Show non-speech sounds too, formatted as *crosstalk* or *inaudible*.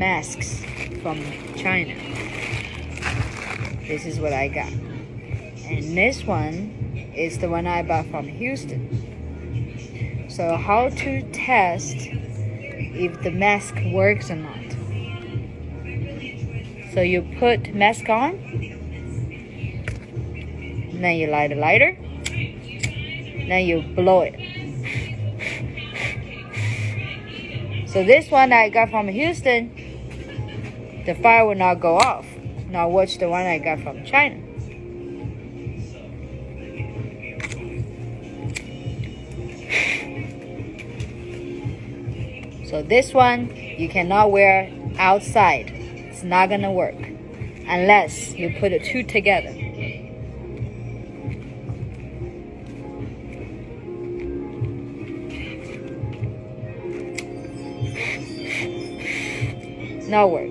masks from China. This is what I got. And this one is the one I bought from Houston. So how to test if the mask works or not. So you put mask on, then you light a lighter, then you blow it. So this one I got from Houston, the fire will not go off. Now watch the one I got from China. *sighs* So this one you cannot wear outside. It's not gonna work unless you put the two together. *sighs* No work.